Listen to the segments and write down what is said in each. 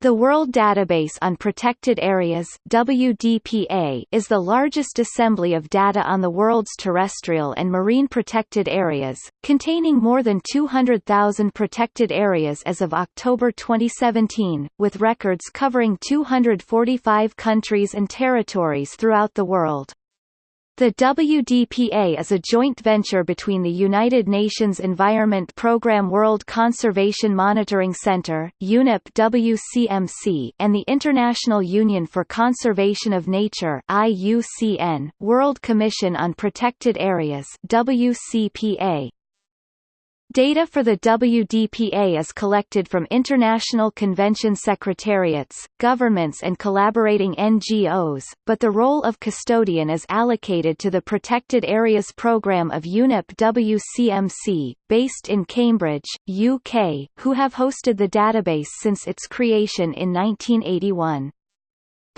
The World Database on Protected Areas WDPA is the largest assembly of data on the world's terrestrial and marine protected areas, containing more than 200,000 protected areas as of October 2017, with records covering 245 countries and territories throughout the world. The WDPA is a joint venture between the United Nations Environment Programme World Conservation Monitoring Centre UNEP WCMC, and the International Union for Conservation of Nature IUCN, World Commission on Protected Areas WCPA. Data for the WDPA is collected from international convention secretariats, governments and collaborating NGOs, but the role of custodian is allocated to the Protected Areas Programme of UNEP WCMC, based in Cambridge, UK, who have hosted the database since its creation in 1981.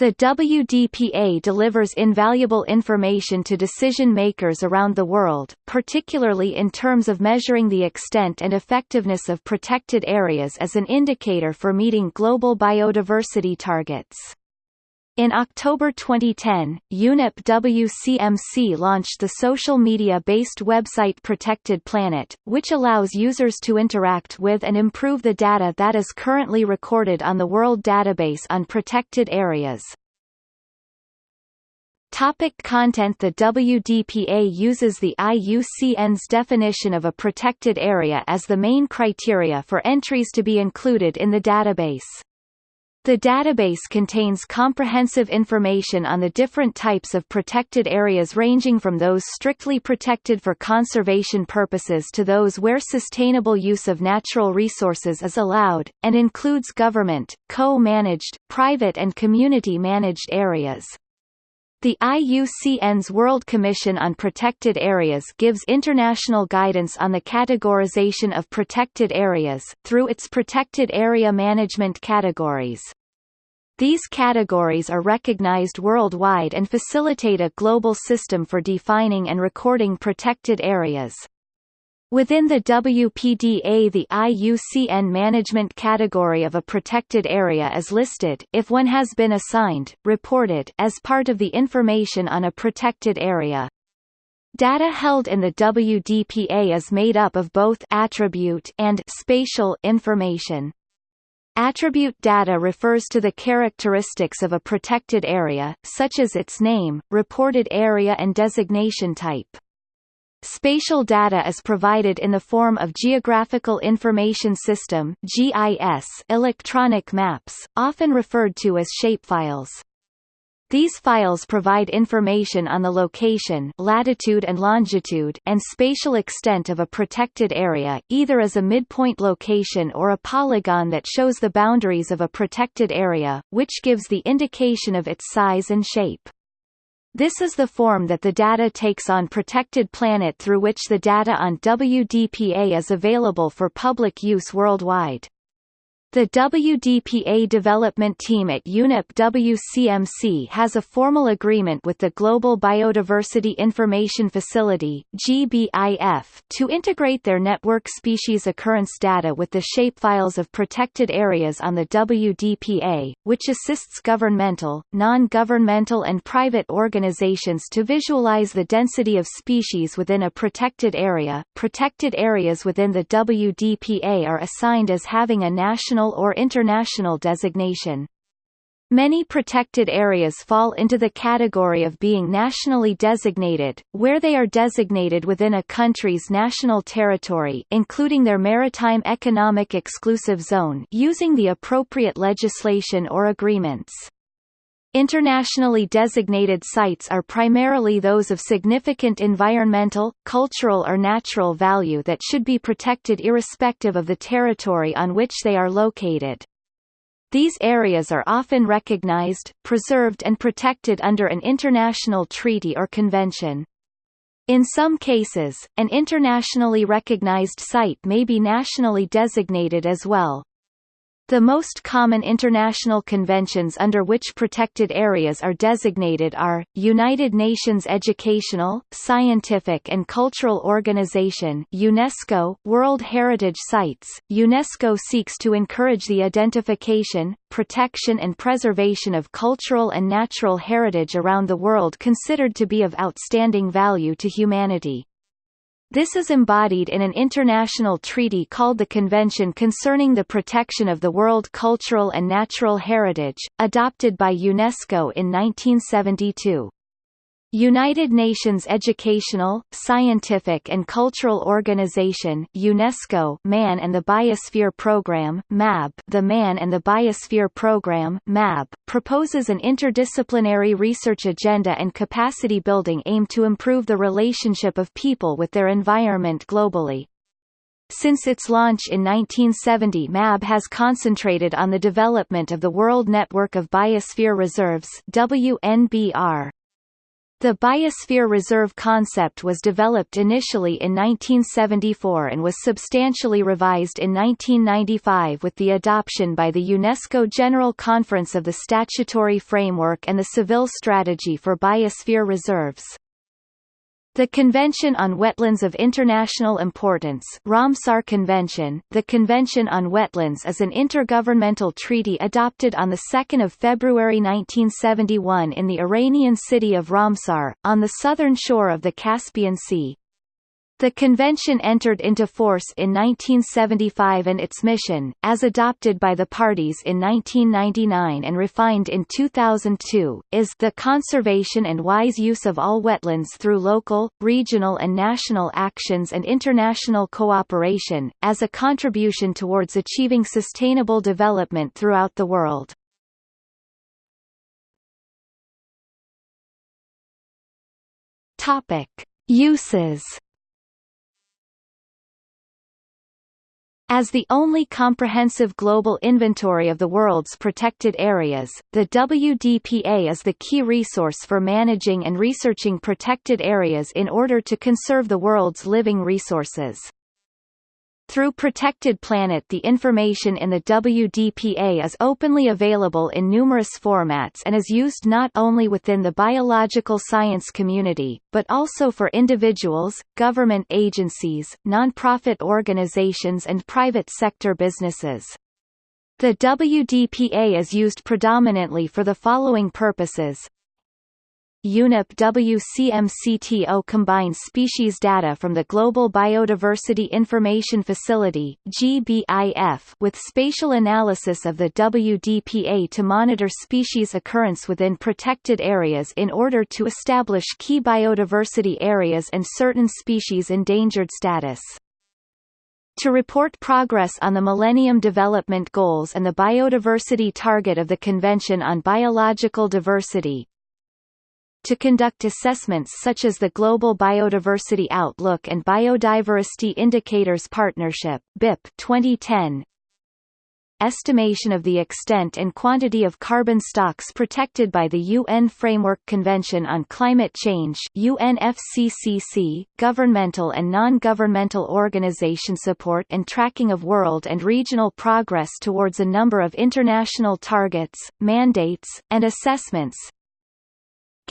The WDPA delivers invaluable information to decision-makers around the world, particularly in terms of measuring the extent and effectiveness of protected areas as an indicator for meeting global biodiversity targets. In October 2010, UNEP WCMC launched the social media-based website Protected Planet, which allows users to interact with and improve the data that is currently recorded on the World Database on Protected Areas. Topic content The WDPA uses the IUCN's definition of a protected area as the main criteria for entries to be included in the database. The database contains comprehensive information on the different types of protected areas ranging from those strictly protected for conservation purposes to those where sustainable use of natural resources is allowed, and includes government, co-managed, private and community-managed areas. The IUCN's World Commission on Protected Areas gives international guidance on the categorization of protected areas, through its Protected Area Management categories. These categories are recognized worldwide and facilitate a global system for defining and recording protected areas. Within the WPDA the IUCN management category of a protected area is listed if one has been assigned, reported as part of the information on a protected area. Data held in the WDPA is made up of both attribute and spatial information. Attribute data refers to the characteristics of a protected area, such as its name, reported area and designation type. Spatial data is provided in the form of Geographical Information System (GIS) electronic maps, often referred to as shapefiles. These files provide information on the location latitude and longitude and spatial extent of a protected area, either as a midpoint location or a polygon that shows the boundaries of a protected area, which gives the indication of its size and shape. This is the form that the data takes on Protected Planet through which the data on WDPA is available for public use worldwide. The WDPA development team at UNEP WCMC has a formal agreement with the Global Biodiversity Information Facility GBIF to integrate their network species occurrence data with the shapefiles of protected areas on the WDPA, which assists governmental, non-governmental and private organizations to visualize the density of species within a protected area. Protected areas within the WDPA are assigned as having a national national or international designation. Many protected areas fall into the category of being nationally designated, where they are designated within a country's national territory including their maritime economic exclusive zone using the appropriate legislation or agreements. Internationally designated sites are primarily those of significant environmental, cultural or natural value that should be protected irrespective of the territory on which they are located. These areas are often recognized, preserved and protected under an international treaty or convention. In some cases, an internationally recognized site may be nationally designated as well. The most common international conventions under which protected areas are designated are, United Nations Educational, Scientific and Cultural Organization UNESCO, World Heritage Sites. UNESCO seeks to encourage the identification, protection and preservation of cultural and natural heritage around the world considered to be of outstanding value to humanity. This is embodied in an international treaty called the Convention Concerning the Protection of the World Cultural and Natural Heritage, adopted by UNESCO in 1972. United Nations Educational, Scientific and Cultural Organization UNESCO Man and the Biosphere Programme MAB The Man and the Biosphere Programme MAB, proposes an interdisciplinary research agenda and capacity building aimed to improve the relationship of people with their environment globally. Since its launch in 1970 MAB has concentrated on the development of the World Network of Biosphere Reserves WNBR. The Biosphere Reserve concept was developed initially in 1974 and was substantially revised in 1995 with the adoption by the UNESCO General Conference of the statutory framework and the Seville Strategy for Biosphere Reserves. The Convention on Wetlands of International Importance Ramsar Convention, the Convention on Wetlands is an intergovernmental treaty adopted on 2 February 1971 in the Iranian city of Ramsar, on the southern shore of the Caspian Sea. The convention entered into force in 1975 and its mission, as adopted by the parties in 1999 and refined in 2002, is the conservation and wise use of all wetlands through local, regional and national actions and international cooperation, as a contribution towards achieving sustainable development throughout the world. Uses As the only comprehensive global inventory of the world's protected areas, the WDPA is the key resource for managing and researching protected areas in order to conserve the world's living resources. Through Protected Planet the information in the WDPA is openly available in numerous formats and is used not only within the biological science community, but also for individuals, government agencies, non-profit organizations and private sector businesses. The WDPA is used predominantly for the following purposes UNEP WCMC to combines species data from the Global Biodiversity Information Facility GBIF with spatial analysis of the WDPA to monitor species occurrence within protected areas in order to establish key biodiversity areas and certain species endangered status. To report progress on the Millennium Development Goals and the biodiversity target of the Convention on Biological Diversity, to conduct assessments such as the Global Biodiversity Outlook and Biodiversity Indicators Partnership BIP 2010 estimation of the extent and quantity of carbon stocks protected by the UN Framework Convention on Climate Change UNFCCC, governmental and non-governmental organization support and tracking of world and regional progress towards a number of international targets, mandates, and assessments,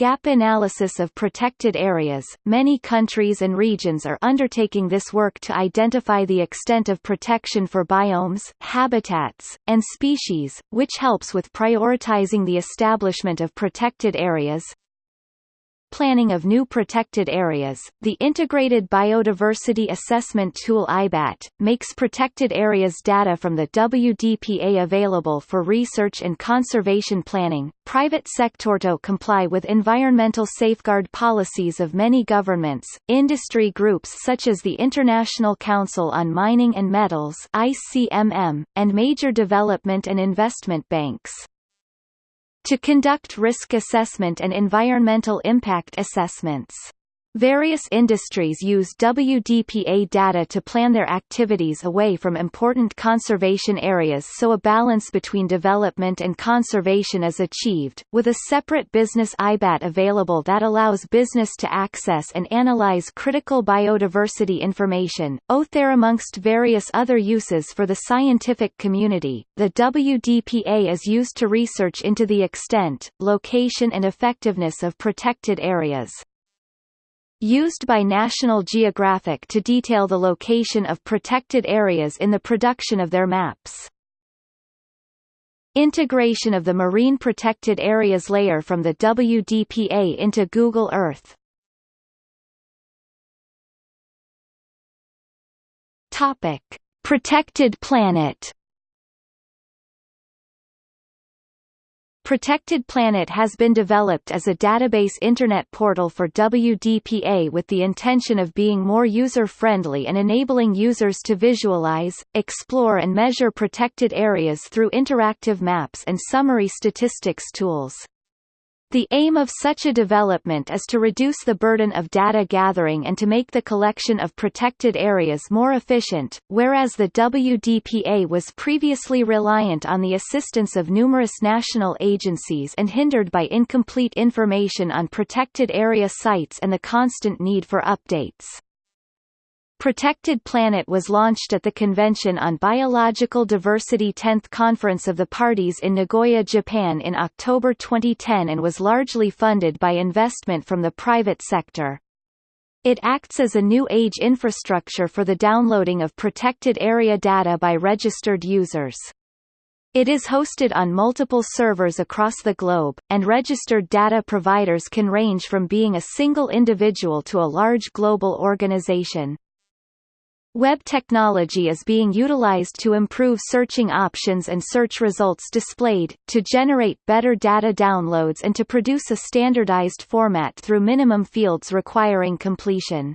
Gap analysis of protected areas. Many countries and regions are undertaking this work to identify the extent of protection for biomes, habitats, and species, which helps with prioritizing the establishment of protected areas, planning of new protected areas, the Integrated Biodiversity Assessment Tool IBAT, makes protected areas data from the WDPA available for research and conservation planning. Private sector to comply with environmental safeguard policies of many governments, industry groups such as the International Council on Mining and Metals ICMM, and major development and investment banks to conduct risk assessment and environmental impact assessments. Various industries use WDPA data to plan their activities away from important conservation areas so a balance between development and conservation is achieved, with a separate business IBAT available that allows business to access and analyze critical biodiversity information. OTHER amongst various other uses for the scientific community, the WDPA is used to research into the extent, location and effectiveness of protected areas used by National Geographic to detail the location of protected areas in the production of their maps. Integration of the Marine Protected Areas layer from the WDPA into Google Earth Topic. Protected Planet Protected Planet has been developed as a database Internet portal for WDPA with the intention of being more user-friendly and enabling users to visualize, explore and measure protected areas through interactive maps and summary statistics tools. The aim of such a development is to reduce the burden of data gathering and to make the collection of protected areas more efficient, whereas the WDPA was previously reliant on the assistance of numerous national agencies and hindered by incomplete information on protected area sites and the constant need for updates. Protected Planet was launched at the Convention on Biological Diversity 10th Conference of the Parties in Nagoya, Japan in October 2010 and was largely funded by investment from the private sector. It acts as a new age infrastructure for the downloading of protected area data by registered users. It is hosted on multiple servers across the globe, and registered data providers can range from being a single individual to a large global organization. Web technology is being utilized to improve searching options and search results displayed, to generate better data downloads and to produce a standardized format through minimum fields requiring completion.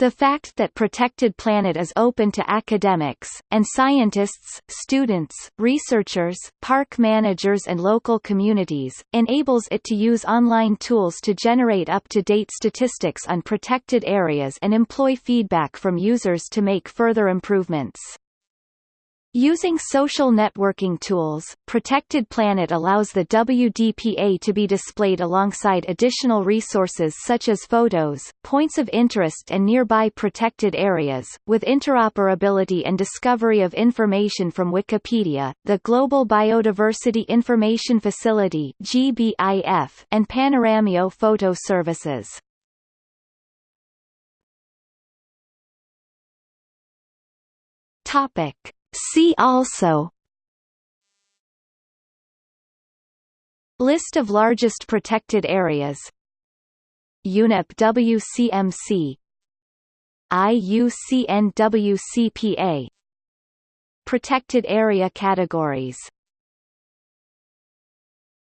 The fact that Protected Planet is open to academics, and scientists, students, researchers, park managers and local communities, enables it to use online tools to generate up-to-date statistics on protected areas and employ feedback from users to make further improvements. Using social networking tools, Protected Planet allows the WDPA to be displayed alongside additional resources such as photos, points of interest and nearby protected areas, with interoperability and discovery of information from Wikipedia, the Global Biodiversity Information Facility (GBIF), and Panoramio photo services. Topic See also List of largest protected areas UNEP WCMC IUCN WCPA Protected area categories